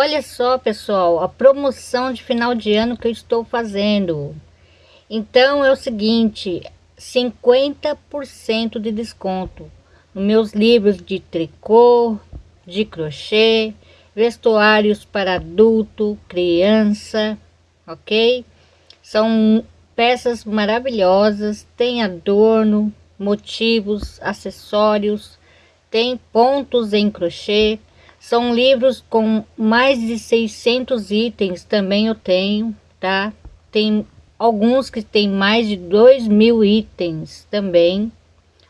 Olha só, pessoal, a promoção de final de ano que eu estou fazendo. Então é o seguinte, 50% de desconto nos meus livros de tricô, de crochê, vestuários para adulto, criança, ok? São peças maravilhosas, tem adorno, motivos, acessórios, tem pontos em crochê, são livros com mais de 600 itens, também eu tenho, tá? Tem alguns que tem mais de 2 mil itens também,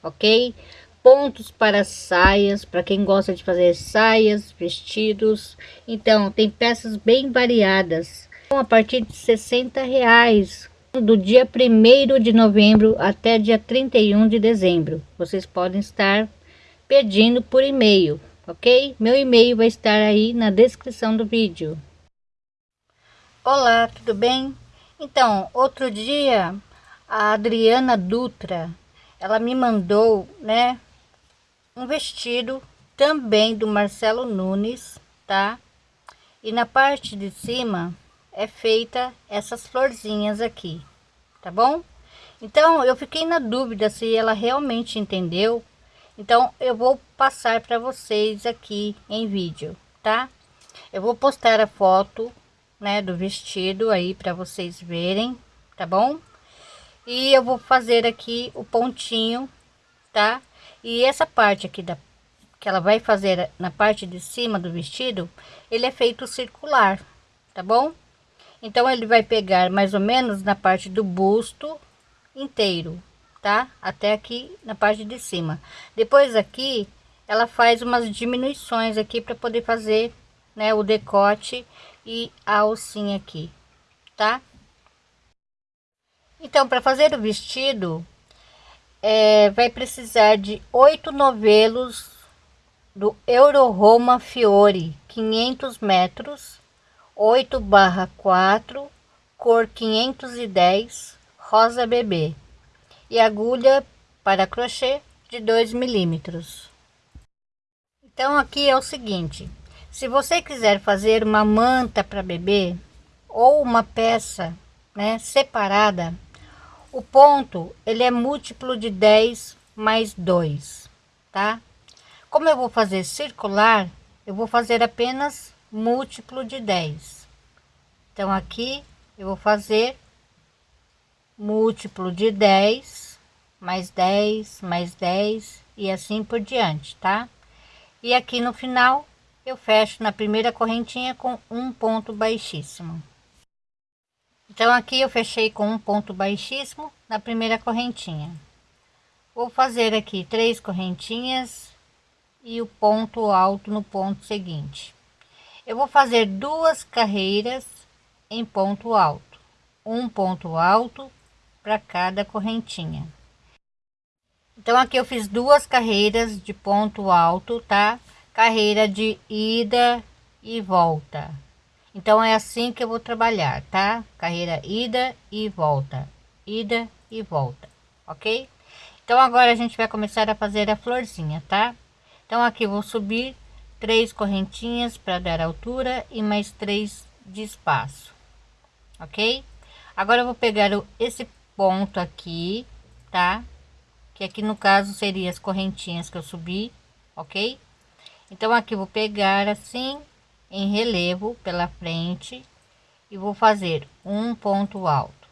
ok? Pontos para saias, para quem gosta de fazer saias, vestidos. Então, tem peças bem variadas. A partir de 60 reais, do dia 1 de novembro até dia 31 de dezembro. Vocês podem estar pedindo por e-mail ok? Meu e-mail vai estar aí na descrição do vídeo. Olá, tudo bem? Então, outro dia, a Adriana Dutra, ela me mandou, né, um vestido também do Marcelo Nunes, tá? E na parte de cima é feita essas florzinhas aqui, tá bom? Então, eu fiquei na dúvida se ela realmente entendeu então, eu vou passar para vocês aqui em vídeo, tá? Eu vou postar a foto, né, do vestido aí para vocês verem, tá bom? E eu vou fazer aqui o pontinho, tá? E essa parte aqui da que ela vai fazer na parte de cima do vestido, ele é feito circular, tá bom? Então ele vai pegar mais ou menos na parte do busto inteiro, tá? Até aqui na parte de cima. Depois aqui, ela faz umas diminuições aqui para poder fazer, né, o decote e a alcinha aqui, tá? Então, para fazer o vestido, é, vai precisar de oito novelos do Euro Roma Fiore, 500 metros, 8 barra 4, cor 510, rosa bebê e agulha para crochê de 2 milímetros. Então aqui é o seguinte, se você quiser fazer uma manta para bebê ou uma peça né, separada, o ponto ele é múltiplo de 10 mais 2, tá? Como eu vou fazer circular, eu vou fazer apenas múltiplo de 10. Então aqui eu vou fazer múltiplo de 10, mais 10, mais 10 e assim por diante, tá? E aqui no final eu fecho na primeira correntinha com um ponto baixíssimo. Então aqui eu fechei com um ponto baixíssimo na primeira correntinha. Vou fazer aqui três correntinhas e o ponto alto no ponto seguinte. Eu vou fazer duas carreiras em ponto alto, um ponto alto para cada correntinha. Então aqui eu fiz duas carreiras de ponto alto, tá? Carreira de ida e volta. Então é assim que eu vou trabalhar, tá? Carreira ida e volta, ida e volta, ok? Então agora a gente vai começar a fazer a florzinha, tá? Então aqui vou subir três correntinhas para dar altura e mais três de espaço, ok? Agora eu vou pegar esse ponto aqui, tá? Que aqui no caso seria as correntinhas que eu subi, ok? Então aqui vou pegar assim em relevo pela frente e vou fazer um ponto alto,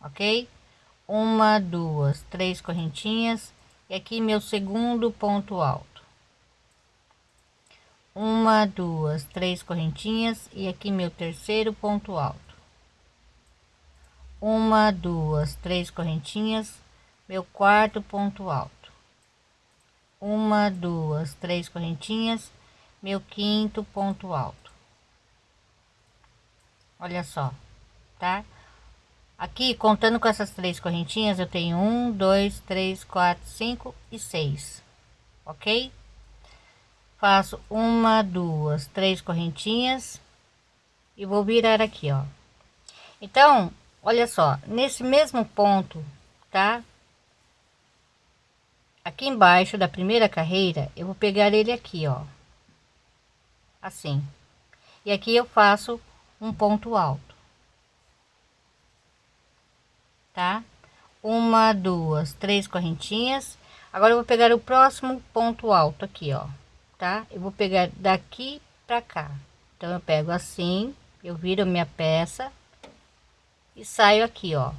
ok? Uma, duas, três correntinhas e aqui meu segundo ponto alto. Uma, duas, três correntinhas e aqui meu terceiro ponto alto uma, duas, três correntinhas, meu quarto ponto alto. Uma, duas, três correntinhas, meu quinto ponto alto. Olha só, tá? Aqui, contando com essas três correntinhas, eu tenho um, dois, três, quatro, cinco e seis, ok? Faço uma, duas, três correntinhas e vou virar aqui, ó. Então, olha só nesse mesmo ponto tá aqui embaixo da primeira carreira eu vou pegar ele aqui ó assim. E aqui eu faço um ponto alto. Tá? Uma, duas, três correntinhas. Agora eu vou pegar o próximo ponto alto aqui, ó, tá? Eu vou pegar daqui pra cá. Então eu pego assim, eu viro minha peça e saio aqui, ó,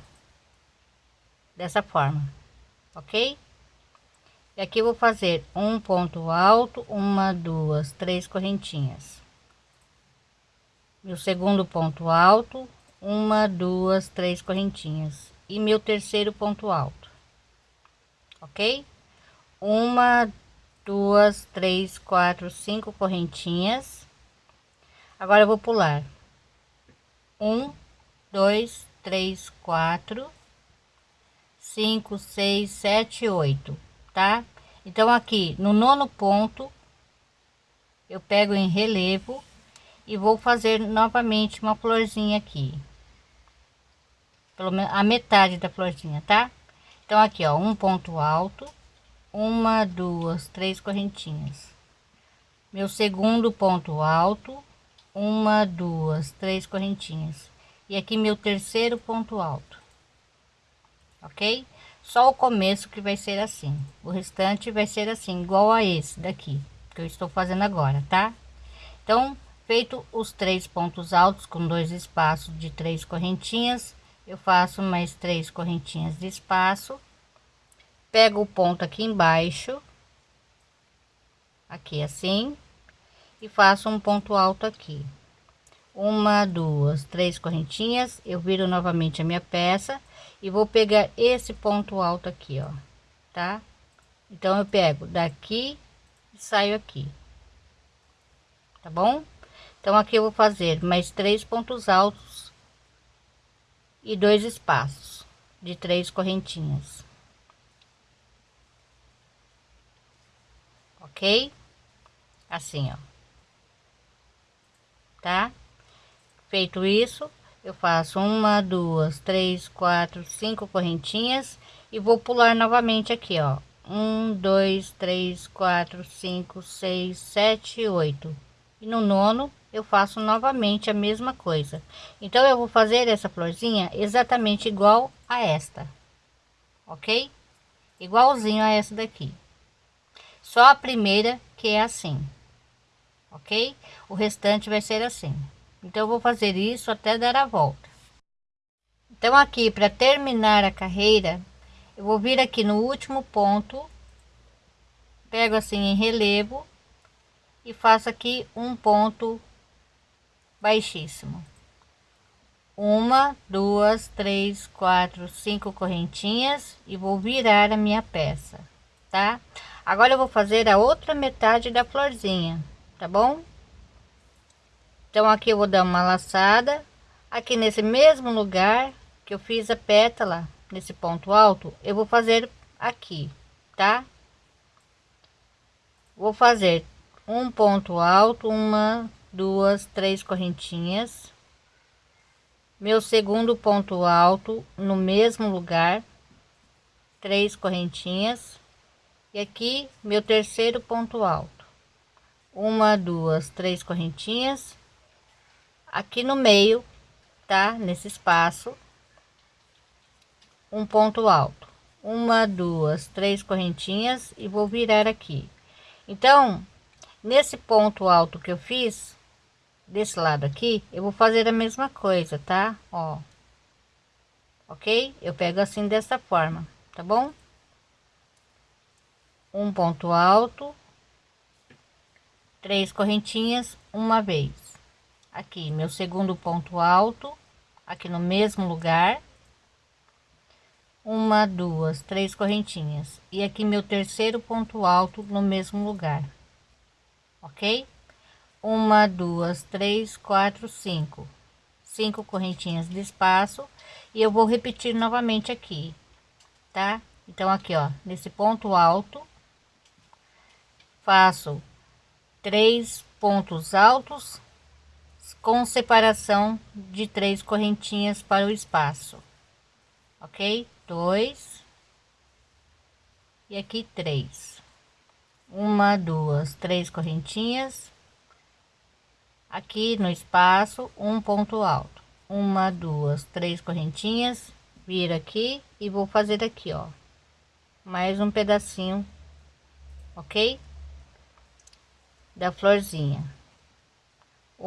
dessa forma, ok? E aqui vou fazer um ponto alto, uma, duas, três correntinhas. Meu segundo ponto alto, uma, duas, três correntinhas. E meu terceiro ponto alto, ok? Uma, duas, três, quatro, cinco correntinhas. Agora eu vou pular. Um, dois, três, quatro, cinco, seis, sete, oito tá? Então aqui no nono ponto eu pego em relevo e vou fazer novamente uma florzinha aqui. Pelo menos a metade da florzinha, tá? Então aqui, ó, um ponto alto, uma, duas, três correntinhas. Meu segundo ponto alto, uma, duas, três correntinhas. E aqui meu terceiro ponto alto. OK? Só o começo que vai ser assim. O restante vai ser assim, igual a esse daqui, que eu estou fazendo agora, tá? Então, feito os três pontos altos com dois espaços de três correntinhas, eu faço mais três correntinhas de espaço, pego o ponto aqui embaixo, aqui assim, e faço um ponto alto aqui. Uma, duas, três correntinhas, eu viro novamente a minha peça e vou pegar esse ponto alto aqui, ó, tá? Então eu pego daqui e saio aqui, tá bom? Então aqui eu vou fazer mais três pontos altos e dois espaços de três correntinhas. Ok? Assim, ó. Tá? Feito isso, eu faço uma duas três quatro cinco correntinhas e vou pular novamente aqui ó. Um dois três quatro cinco seis sete oito. E no nono eu faço novamente a mesma coisa. Então eu vou fazer essa florzinha exatamente igual a esta ok? Igualzinho a essa daqui. Só a primeira que é assim ok? O restante vai ser assim então eu vou fazer isso até dar a volta. Então aqui para terminar a carreira eu vou vir aqui no último ponto pego assim em relevo e faço aqui um ponto baixíssimo. Uma duas três quatro cinco correntinhas e vou virar a minha peça tá? Agora eu vou fazer a outra metade da florzinha tá bom então aqui eu vou dar uma laçada. Aqui nesse mesmo lugar que eu fiz a pétala nesse ponto alto eu vou fazer aqui tá? Vou fazer um ponto alto uma duas três correntinhas. Meu segundo ponto alto no mesmo lugar três correntinhas. E aqui meu terceiro ponto alto. Uma duas três correntinhas aqui no meio, tá? Nesse espaço, um ponto alto, uma, duas, três correntinhas e vou virar aqui. Então, nesse ponto alto que eu fiz, desse lado aqui, eu vou fazer a mesma coisa, tá? Ó, ok? Eu pego assim dessa forma, tá bom? Um ponto alto, três correntinhas uma vez aqui meu segundo ponto alto aqui no mesmo lugar. Uma duas três correntinhas. E aqui meu terceiro ponto alto no mesmo lugar. Ok? Uma duas três quatro cinco. Cinco correntinhas de espaço. E eu vou repetir novamente aqui tá? Então aqui ó nesse ponto alto faço três pontos altos com separação de três correntinhas para o espaço. Ok? Dois. E aqui três. Uma duas três correntinhas. Aqui no espaço um ponto alto. Uma duas três correntinhas. Vira aqui e vou fazer aqui ó. Mais um pedacinho. Ok? Da florzinha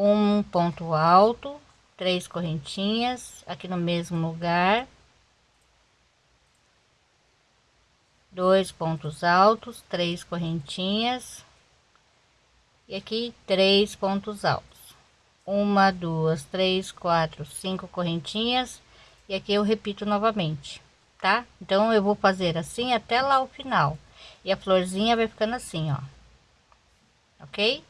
um ponto alto três correntinhas aqui no mesmo lugar. Dois pontos altos três correntinhas. E aqui três pontos altos. Uma duas três quatro cinco correntinhas. E aqui eu repito novamente tá? Então eu vou fazer assim até lá o final. E a florzinha vai ficando assim ó. Ok